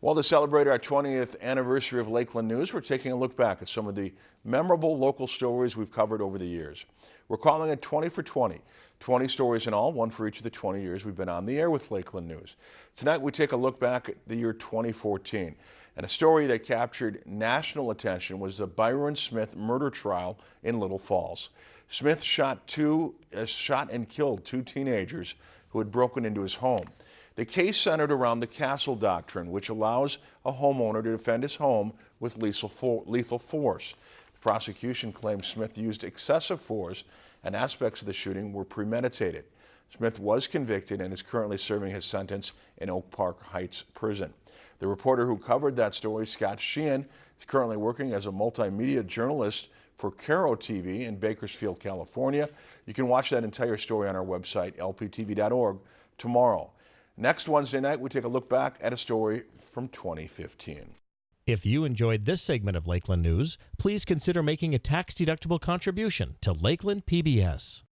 While to celebrate our 20th anniversary of Lakeland News, we're taking a look back at some of the memorable local stories we've covered over the years. We're calling it 20 for 20. 20 stories in all, one for each of the 20 years we've been on the air with Lakeland News. Tonight we take a look back at the year 2014. And a story that captured national attention was the Byron Smith murder trial in Little Falls. Smith shot two, uh, shot and killed two teenagers who had broken into his home. The case centered around the castle doctrine, which allows a homeowner to defend his home with lethal force. The prosecution claims Smith used excessive force and aspects of the shooting were premeditated. Smith was convicted and is currently serving his sentence in Oak Park Heights Prison. The reporter who covered that story, Scott Sheehan, is currently working as a multimedia journalist for KERO TV in Bakersfield, California. You can watch that entire story on our website, lptv.org, tomorrow. Next Wednesday night, we take a look back at a story from 2015. If you enjoyed this segment of Lakeland News, please consider making a tax-deductible contribution to Lakeland PBS.